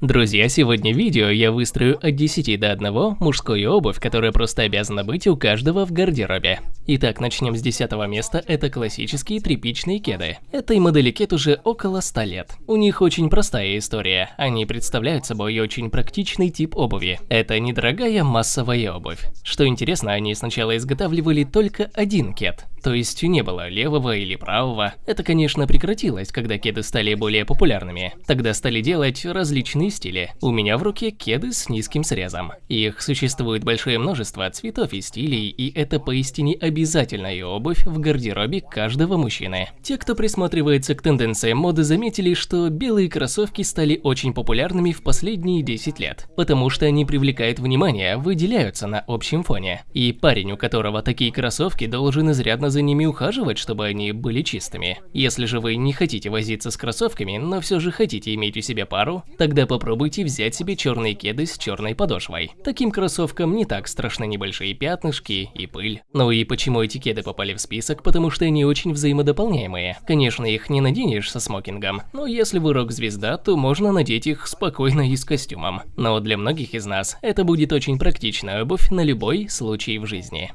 Друзья, сегодня видео я выстрою от 10 до 1 мужскую обувь, которая просто обязана быть у каждого в гардеробе. Итак, начнем с 10 места, это классические тряпичные кеды. Этой модели кед уже около 100 лет. У них очень простая история, они представляют собой очень практичный тип обуви. Это недорогая массовая обувь. Что интересно, они сначала изготавливали только один кед, то есть не было левого или правого. Это, конечно, прекратилось, когда кеды стали более популярными. Тогда стали делать различные стили. У меня в руке кеды с низким срезом. Их существует большое множество цветов и стилей, и это поистине обязательная обувь в гардеробе каждого мужчины. Те, кто присматривается к тенденциям моды, заметили, что белые кроссовки стали очень популярными в последние 10 лет, потому что они привлекают внимание, выделяются на общем фоне. И парень, у которого такие кроссовки, должен изрядно за ними ухаживать, чтобы они были чистыми. Если же вы не хотите возиться с кроссовками, но все же хотите иметь у себя пару, тогда по попробуйте взять себе черные кеды с черной подошвой. Таким кроссовкам не так страшны небольшие пятнышки и пыль. Ну и почему эти кеды попали в список? Потому что они очень взаимодополняемые. Конечно, их не наденешь со смокингом, но если вы рок-звезда, то можно надеть их спокойно и с костюмом. Но для многих из нас это будет очень практичная обувь на любой случай в жизни.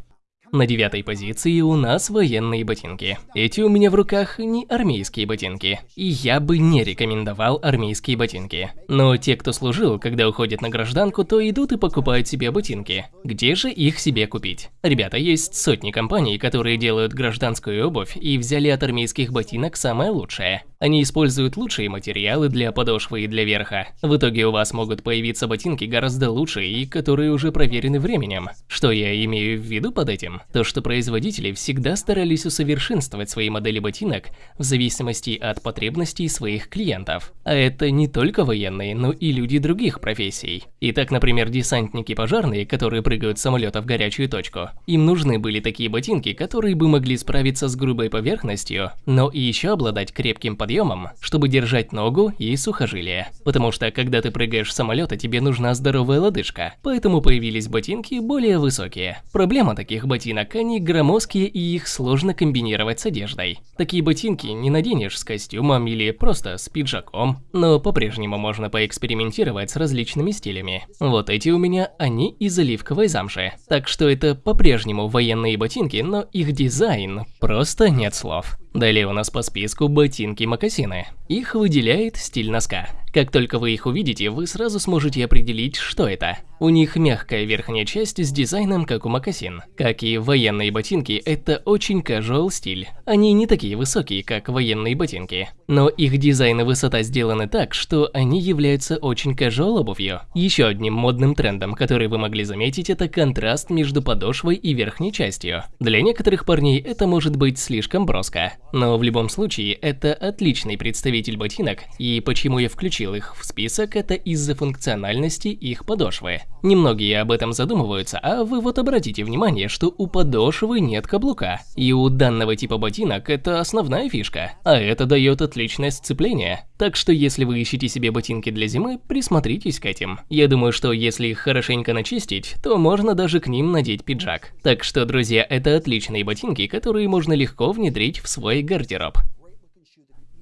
На девятой позиции у нас военные ботинки. Эти у меня в руках не армейские ботинки. И я бы не рекомендовал армейские ботинки. Но те, кто служил, когда уходят на гражданку, то идут и покупают себе ботинки. Где же их себе купить? Ребята, есть сотни компаний, которые делают гражданскую обувь и взяли от армейских ботинок самое лучшее. Они используют лучшие материалы для подошвы и для верха. В итоге у вас могут появиться ботинки гораздо лучше и которые уже проверены временем. Что я имею в виду под этим? То, что производители всегда старались усовершенствовать свои модели ботинок в зависимости от потребностей своих клиентов. А это не только военные, но и люди других профессий. Итак, например, десантники-пожарные, которые прыгают с самолета в горячую точку. Им нужны были такие ботинки, которые бы могли справиться с грубой поверхностью, но и еще обладать крепким подъемом, чтобы держать ногу и сухожилие. Потому что когда ты прыгаешь с самолета, тебе нужна здоровая лодыжка, поэтому появились ботинки более высокие. Проблема таких ботинок, они громоздкие и их сложно комбинировать с одеждой. Такие ботинки не наденешь с костюмом или просто с пиджаком, но по-прежнему можно поэкспериментировать с различными стилями. Вот эти у меня, они из оливковой замши. Так что это по-прежнему военные ботинки, но их дизайн просто нет слов. Далее у нас по списку ботинки-мокасины. Их выделяет стиль носка. Как только вы их увидите, вы сразу сможете определить, что это. У них мягкая верхняя часть с дизайном, как у мокасин. Как и военные ботинки, это очень casual стиль. Они не такие высокие, как военные ботинки. Но их дизайн и высота сделаны так, что они являются очень casual обувью. Еще одним модным трендом, который вы могли заметить, это контраст между подошвой и верхней частью. Для некоторых парней это может быть слишком броско. Но в любом случае, это отличный представитель ботинок, и почему я включил их в список, это из-за функциональности их подошвы. Немногие об этом задумываются, а вы вот обратите внимание, что у подошвы нет каблука. И у данного типа ботинок это основная фишка, а это дает отличное сцепление. Так что если вы ищете себе ботинки для зимы, присмотритесь к этим. Я думаю, что если их хорошенько начистить, то можно даже к ним надеть пиджак. Так что, друзья, это отличные ботинки, которые можно легко внедрить в свой гардероб.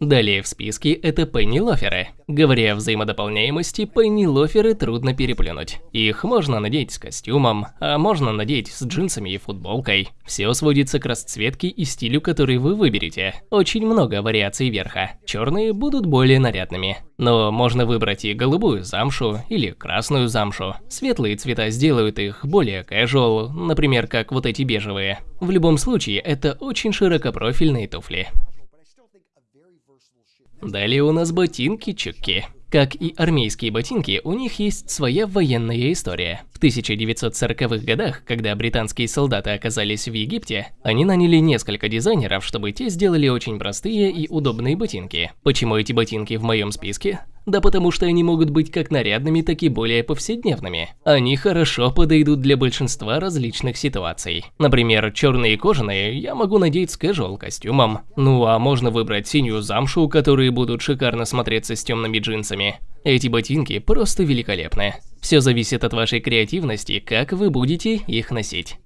Далее в списке это пенни-лоферы. Говоря о взаимодополняемости, пенни-лоферы трудно переплюнуть. Их можно надеть с костюмом, а можно надеть с джинсами и футболкой. Все сводится к расцветке и стилю, который вы выберете. Очень много вариаций верха. Черные будут более нарядными. Но можно выбрать и голубую замшу или красную замшу. Светлые цвета сделают их более casual, например, как вот эти бежевые. В любом случае, это очень широкопрофильные туфли. Далее у нас ботинки-чуки. Как и армейские ботинки, у них есть своя военная история. В 1940-х годах, когда британские солдаты оказались в Египте, они наняли несколько дизайнеров, чтобы те сделали очень простые и удобные ботинки. Почему эти ботинки в моем списке? Да потому что они могут быть как нарядными, так и более повседневными. Они хорошо подойдут для большинства различных ситуаций. Например, черные кожаные я могу надеть с casual костюмом. Ну а можно выбрать синюю замшу, которые будут шикарно смотреться с темными джинсами. Эти ботинки просто великолепны. Все зависит от вашей креативности, как вы будете их носить.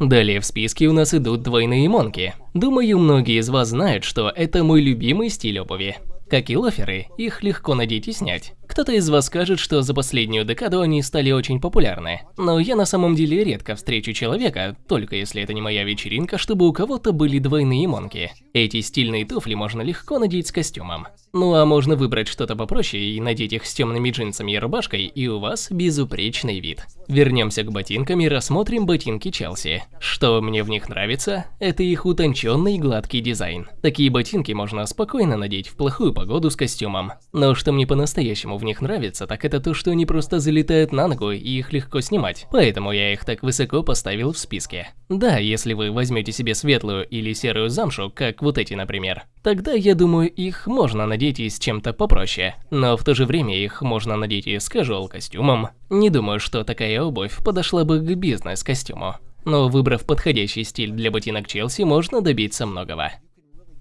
Далее в списке у нас идут двойные монки. Думаю, многие из вас знают, что это мой любимый стиль обуви. Как и лоферы, их легко надеть и снять. Кто-то из вас скажет, что за последнюю декаду они стали очень популярны. Но я на самом деле редко встречу человека, только если это не моя вечеринка, чтобы у кого-то были двойные монки. Эти стильные туфли можно легко надеть с костюмом. Ну а можно выбрать что-то попроще и надеть их с темными джинсами и рубашкой, и у вас безупречный вид. Вернемся к ботинкам и рассмотрим ботинки Челси. Что мне в них нравится, это их утонченный гладкий дизайн. Такие ботинки можно спокойно надеть в плохую погоду с костюмом. Но что мне по-настоящему в них нравится, так это то, что они просто залетают на ногу и их легко снимать. Поэтому я их так высоко поставил в списке. Да, если вы возьмете себе светлую или серую замшу, как вот эти, например, тогда, я думаю, их можно надеть и с чем-то попроще. Но в то же время их можно надеть и с casual костюмом. Не думаю, что такая обувь подошла бы к бизнес-костюму. Но выбрав подходящий стиль для ботинок Челси, можно добиться многого.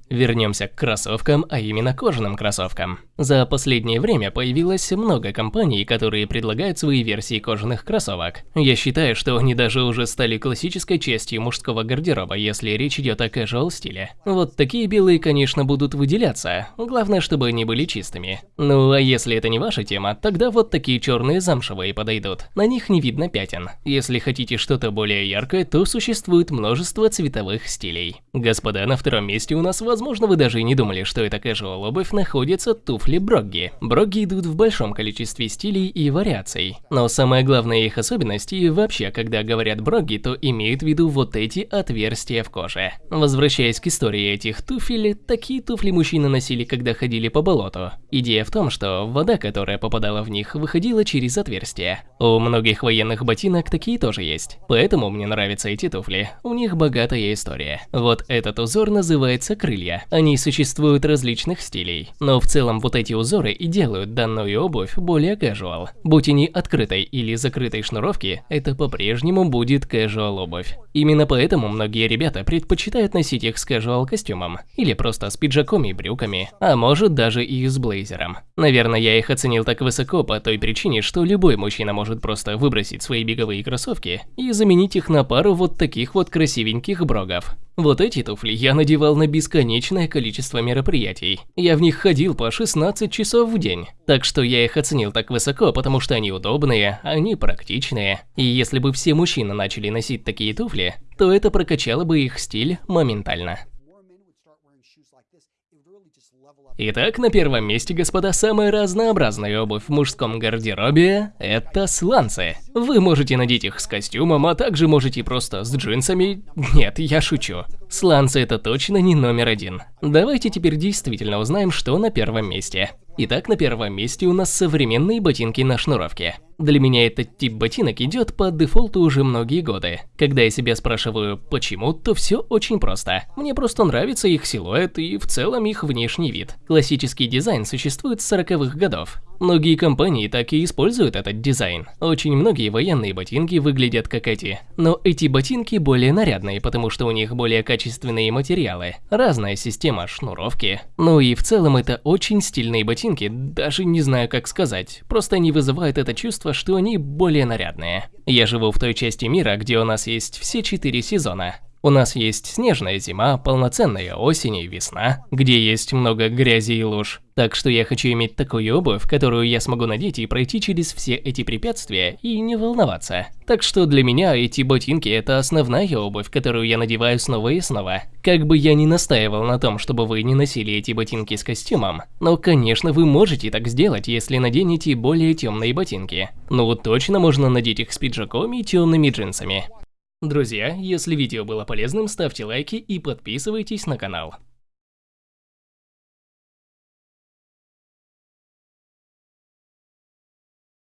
Вернемся к кроссовкам, а именно кожаным кроссовкам. За последнее время появилось много компаний, которые предлагают свои версии кожаных кроссовок. Я считаю, что они даже уже стали классической частью мужского гардероба, если речь идет о casual стиле. Вот такие белые, конечно, будут выделяться, главное, чтобы они были чистыми. Ну а если это не ваша тема, тогда вот такие черные замшевые подойдут. На них не видно пятен. Если хотите что-то более яркое, то существует множество цветовых стилей. Господа, на втором месте у нас Возможно, вы даже и не думали, что это casual обувь находится туфли Брогги. Брогги идут в большом количестве стилей и вариаций. Но самая главная их особенность, и вообще, когда говорят Брогги, то имеют в виду вот эти отверстия в коже. Возвращаясь к истории этих туфель, такие туфли мужчины носили, когда ходили по болоту. Идея в том, что вода, которая попадала в них, выходила через отверстия. У многих военных ботинок такие тоже есть. Поэтому мне нравятся эти туфли. У них богатая история. Вот этот узор называется крылья крылья. Они существуют различных стилей, но в целом вот эти узоры и делают данную обувь более casual. Будь они открытой или закрытой шнуровки, это по-прежнему будет casual обувь. Именно поэтому многие ребята предпочитают носить их с casual костюмом, или просто с пиджаком и брюками, а может даже и с блейзером. Наверное, я их оценил так высоко по той причине, что любой мужчина может просто выбросить свои беговые кроссовки и заменить их на пару вот таких вот красивеньких брогов. Вот эти туфли я надевал на бесконечное количество мероприятий. Я в них ходил по 16 часов в день. Так что я их оценил так высоко, потому что они удобные, они практичные. И если бы все мужчины начали носить такие туфли, то это прокачало бы их стиль моментально. Итак, на первом месте, господа, самая разнообразная обувь в мужском гардеробе – это сланцы. Вы можете надеть их с костюмом, а также можете просто с джинсами. Нет, я шучу. Сланцы – это точно не номер один. Давайте теперь действительно узнаем, что на первом месте. Итак, на первом месте у нас современные ботинки на шнуровке. Для меня этот тип ботинок идет по дефолту уже многие годы. Когда я себя спрашиваю, почему, то все очень просто. Мне просто нравится их силуэт и в целом их внешний вид. Классический дизайн существует с 40-х годов. Многие компании так и используют этот дизайн. Очень многие военные ботинки выглядят как эти. Но эти ботинки более нарядные, потому что у них более качественные материалы. Разная система шнуровки. Ну и в целом это очень стильные ботинки, даже не знаю как сказать. Просто они вызывают это чувство, что они более нарядные. Я живу в той части мира, где у нас есть все четыре сезона. У нас есть снежная зима, полноценная осень и весна, где есть много грязи и луж. Так что я хочу иметь такую обувь, которую я смогу надеть и пройти через все эти препятствия и не волноваться. Так что для меня эти ботинки это основная обувь, которую я надеваю снова и снова. Как бы я ни настаивал на том, чтобы вы не носили эти ботинки с костюмом, но конечно вы можете так сделать, если наденете более темные ботинки. Ну точно можно надеть их с пиджаком и темными джинсами. Друзья, если видео было полезным, ставьте лайки и подписывайтесь на канал.